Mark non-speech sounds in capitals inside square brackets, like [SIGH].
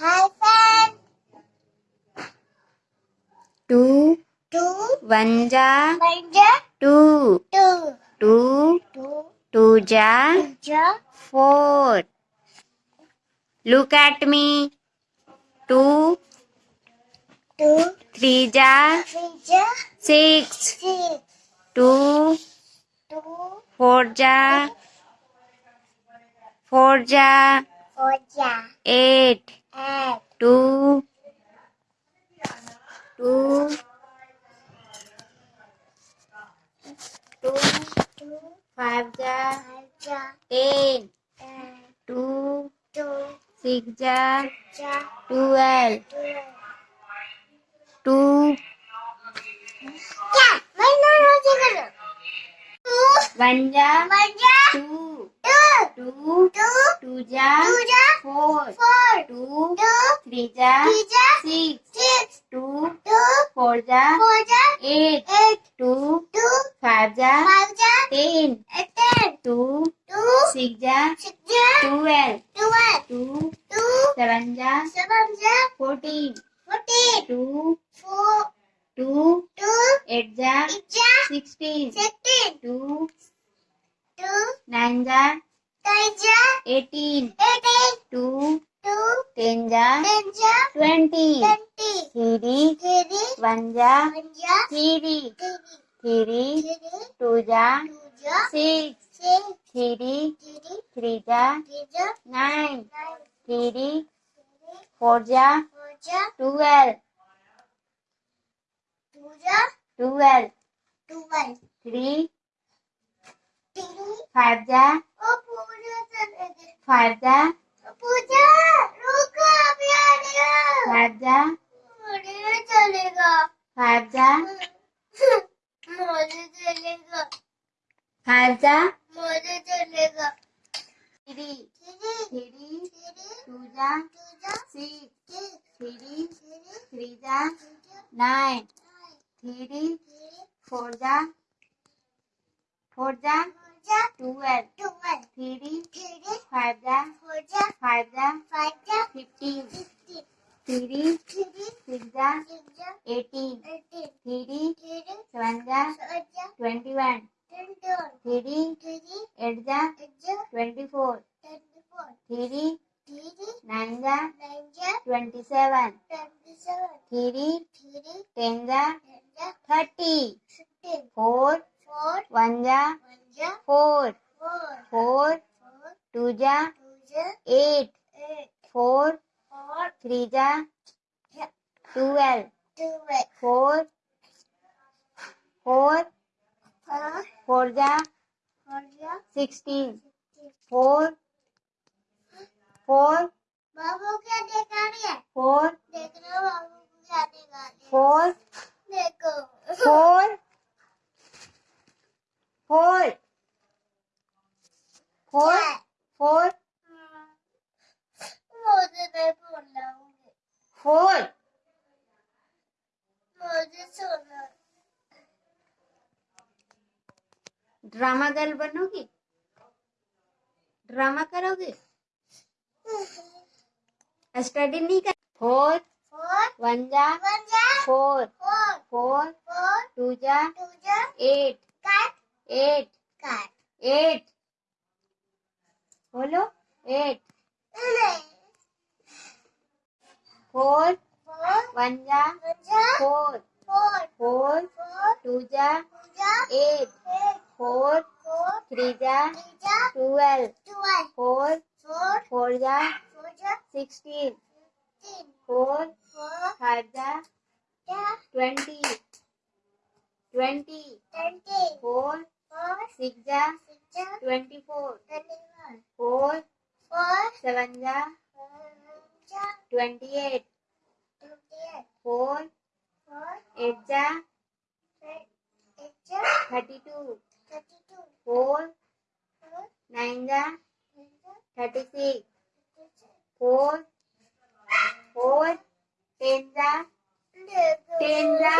Hi four. Look at me two two. Three जा six. Two two. Four जा four जा eight. Eight. Two. Two. Two. Two. Five ja. Five. Ja. Ten. Ten. Two. Two. Six ja. Ja. Twelve. Twelve. Two. क्या मैं ना रोज़े करो two One ja. मज़ा Two. Two. Two Two ja. जा Four. Four Two. Three ja. Three जा Six. Six Two. Two Four ja. Four जा Eight. Eight Two. Two Five ja. Five जा Ten. Ten Two. Two Six ja. Six जा Twelve. Twelve Two. Two Seven ja. Seven जा Fourteen. Fourteen Two. Four Two. Two Eight ja. Eight जा Sixteen. Sixteen Two. Two Nine ja. Eighteen. Eighteen Two. Two Ten ja. Twenty. Twenty Three. Three One ja. One जा Three. Three Three. Three Two ja. Two जा Six. Six Three. Three Three ja. Nine. Nine Three. Three Four ja. Twelve. Twelve. Twelve Three. Three Five ओ पूजा रुको अभी आएगा Five ja. मुझे चलेगा ja. मुझे चलेगा ja. मुझे चलेगा Three. Three three Two ja. Two जा Six. Six three Three ja. Two जा Nine. Nine. Three Four ja. Four ja. Four जा Twelve. Twelve three five Fifteen. Fifteen. Three. Six. Eighteen. Three. Seven. Twenty one. Three. Eight. Twenty four. Three. Nine. Twenty seven. Three. Ten. Four. Four. One जा. Four. Four. Two जा eight four three जा twelve four four four जा sixteen four four [LAUGHS] Four. Drama girl बनोगी drama करोगे study नहीं कर four one जा four four two जा eight eight काट एट बोलो एट नहीं फोर फोर वन जा जा four four four four two जा टू जा eight eight four four three जा थ्री जा twelve twelve four four four जा फोर जा sixteen fifteen four four five जा जा ट्वेंटी एट फोर एट जा थर्टी टू फोर नाइन जा thirty six four four ten जा टेन जा